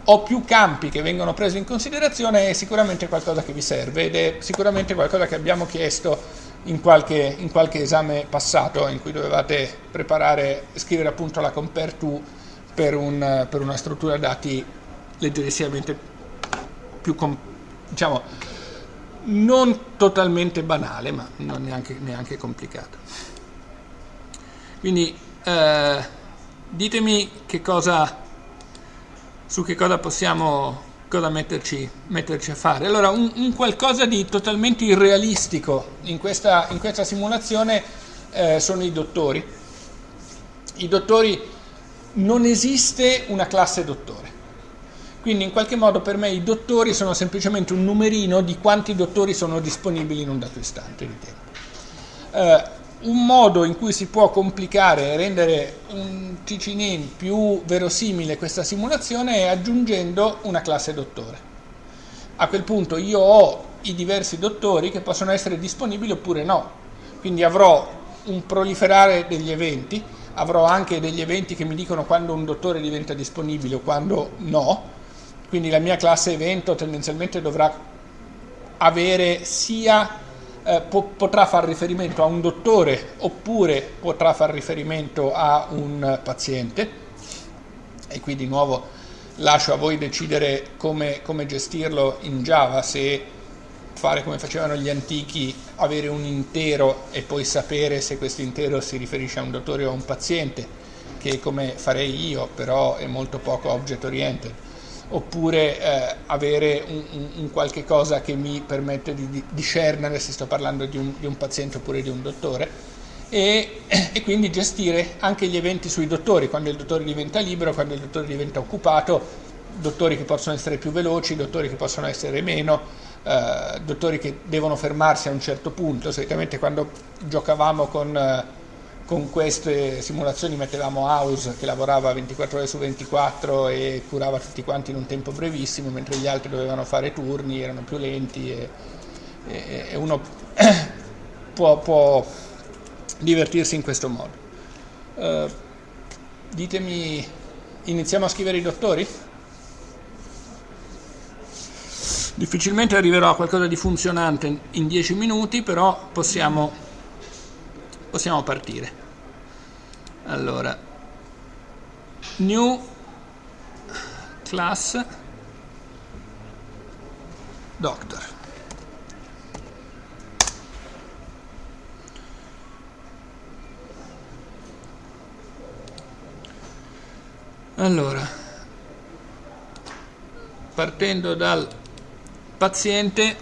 Speaker 1: ho più campi che vengono presi in considerazione, è sicuramente qualcosa che vi serve ed è sicuramente qualcosa che abbiamo chiesto in qualche, in qualche esame passato in cui dovevate preparare, scrivere appunto la compare to per, un, per una struttura dati leggerissimamente più, diciamo, non totalmente banale, ma non neanche, neanche complicato. Quindi eh, ditemi che cosa, su che cosa possiamo cosa metterci, metterci a fare. Allora, un, un, qualcosa di totalmente irrealistico in questa, in questa simulazione eh, sono i dottori. I dottori non esiste una classe dottore. Quindi in qualche modo per me i dottori sono semplicemente un numerino di quanti dottori sono disponibili in un dato istante di tempo. Eh, un modo in cui si può complicare e rendere un TCNAME più verosimile questa simulazione è aggiungendo una classe dottore. A quel punto io ho i diversi dottori che possono essere disponibili oppure no, quindi avrò un proliferare degli eventi, avrò anche degli eventi che mi dicono quando un dottore diventa disponibile o quando no, quindi la mia classe evento tendenzialmente dovrà avere sia eh, po potrà fare riferimento a un dottore oppure potrà fare riferimento a un paziente. E qui di nuovo lascio a voi decidere come, come gestirlo in Java se fare come facevano gli antichi avere un intero e poi sapere se questo intero si riferisce a un dottore o a un paziente che come farei io però è molto poco object oriented. Oppure eh, avere un, un, un, qualche cosa che mi permette di, di discernere se sto parlando di un, di un, paziente oppure di un dottore. E, e, quindi gestire anche gli eventi sui dottori, quando il dottore diventa libero, quando il dottore diventa occupato, dottori che possono essere più veloci, dottori che possono essere meno, eh, dottori che devono fermarsi a un certo punto, solitamente quando giocavamo con... Eh, con queste simulazioni mettevamo House che lavorava 24 ore su 24 e curava tutti quanti in un tempo brevissimo, mentre gli altri dovevano fare turni, erano più lenti e, e, e uno può, può, divertirsi in questo modo. Uh, ditemi, iniziamo a scrivere i dottori? Difficilmente arriverò a qualcosa di funzionante in 10 minuti, però possiamo possiamo partire. Allora new class doctor. Allora partendo dal paziente.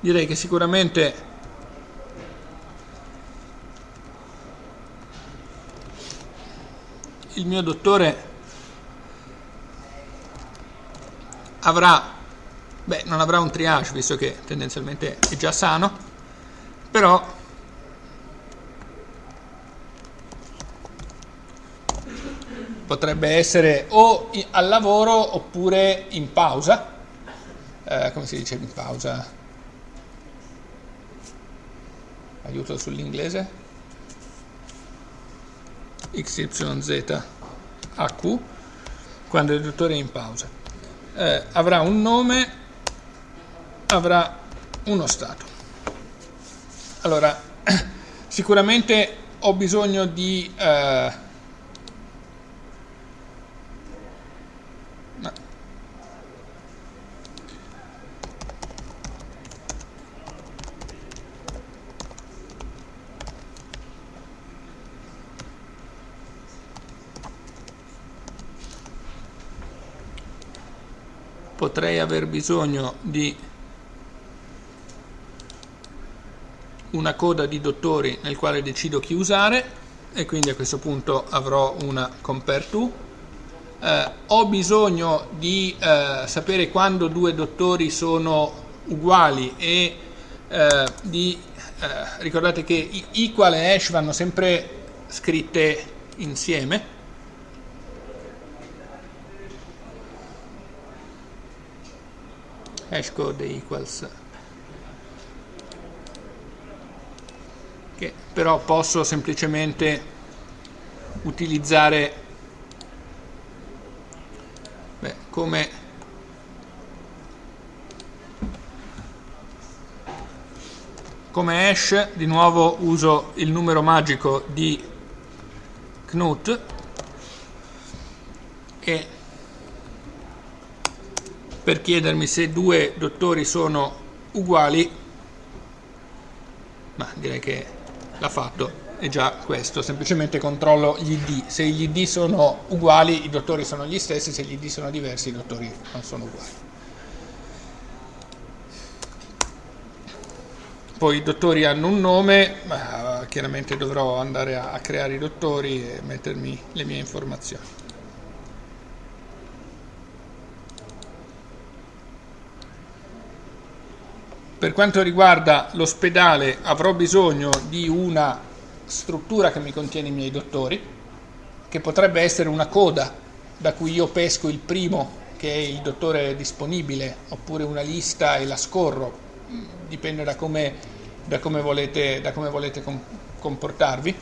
Speaker 1: Direi che sicuramente il mio dottore avrà, beh non avrà un triage visto che tendenzialmente è già sano, però potrebbe essere o al lavoro oppure in pausa, eh, come si dice in pausa? aiuto sull'inglese. XYZ AQ quando il dottore è in pausa. Eh, avrà un nome avrà uno stato. Allora sicuramente ho bisogno di eh, potrei aver bisogno di una coda di dottori nel quale decido chi usare e quindi a questo punto avrò una compare to. Eh, ho bisogno di eh, sapere quando due dottori sono uguali e eh, di, eh, ricordate che equal e hash vanno sempre scritte insieme hashcode equals che però posso semplicemente utilizzare beh, come come hash di nuovo uso il numero magico di Knut e per chiedermi se due dottori sono uguali, ma direi che l'ha fatto, è già questo, semplicemente controllo gli ID, se gli ID sono uguali i dottori sono gli stessi, se gli ID sono diversi i dottori non sono uguali. Poi i dottori hanno un nome, ma chiaramente dovrò andare a, a creare i dottori e mettermi le mie informazioni. Per quanto riguarda l'ospedale avrò bisogno di una struttura che mi contiene i miei dottori, che potrebbe essere una coda da cui io pesco il primo che è il dottore disponibile, oppure una lista e la scorro, dipende da come, da come volete, da come volete comportarvi.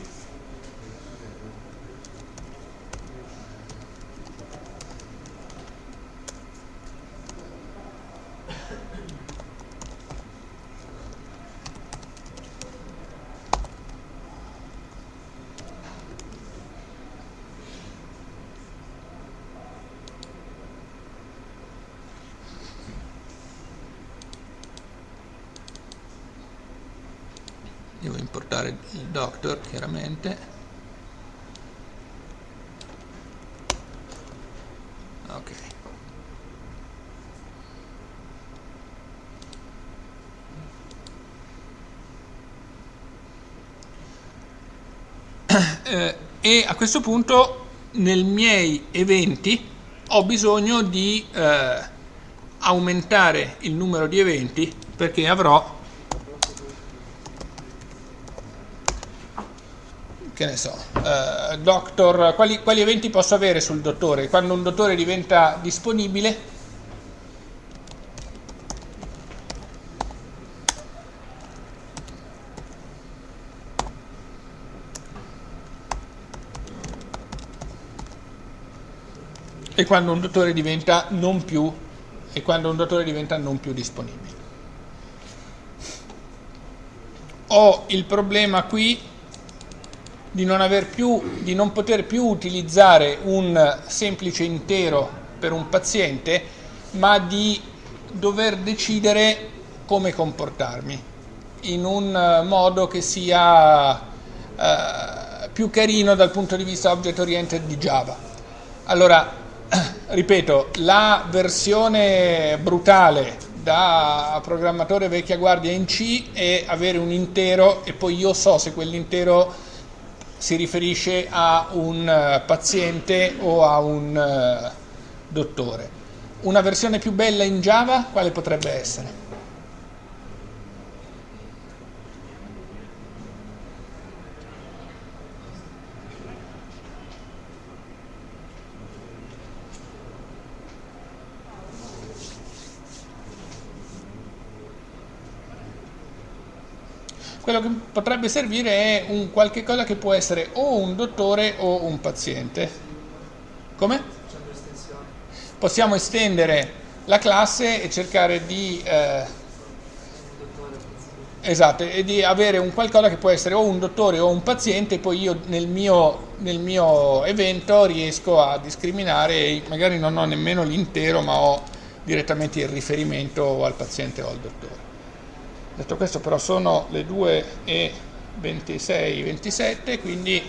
Speaker 1: devo importare il doctor chiaramente. Ok. Eh, e a questo punto nei miei eventi ho bisogno di eh, aumentare il numero di eventi perché avrò che ne so, uh, doctor, quali, quali, eventi posso avere sul dottore? Quando un dottore diventa disponibile, e quando un dottore diventa non più, e quando un dottore diventa non più disponibile. Ho il problema qui di non, più, di non poter più utilizzare un semplice intero per un paziente, ma di dover decidere come comportarmi in un modo che sia uh, più carino dal punto di vista object oriented di Java. Allora, ripeto, la versione brutale da programmatore vecchia guardia in C è avere un intero e poi io so se quell'intero si riferisce a un eh, paziente o a un uh, dottore. Una versione più bella in Java quale potrebbe essere? Quello che potrebbe servire è un qualche cosa che può essere o un dottore o un paziente. Come? Possiamo estendere la classe e cercare di... Eh, esatto, e di avere un qualcosa che può essere o un dottore o un paziente, poi io nel mio, nel mio evento riesco a discriminare, magari non ho nemmeno l'intero, ma ho direttamente il riferimento al paziente o al dottore. Detto questo però sono le 2 e 26, 27, quindi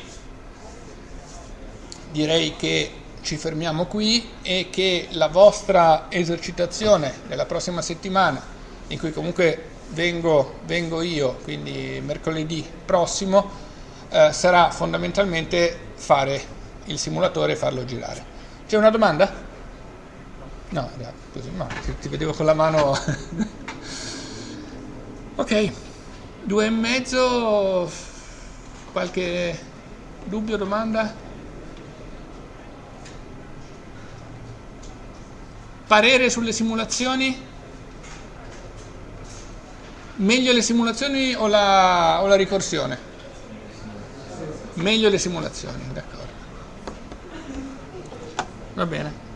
Speaker 1: direi che ci fermiamo qui e che la vostra esercitazione della prossima settimana, in cui comunque vengo, vengo io, quindi mercoledì prossimo, eh, sarà fondamentalmente fare il simulatore e farlo girare. C'è una domanda? No, così, no, ti, ti vedevo con la mano. ok, due e mezzo, qualche dubbio, domanda? Parere sulle simulazioni? Meglio le simulazioni o la, o la ricorsione? Meglio le simulazioni, d'accordo. Va bene.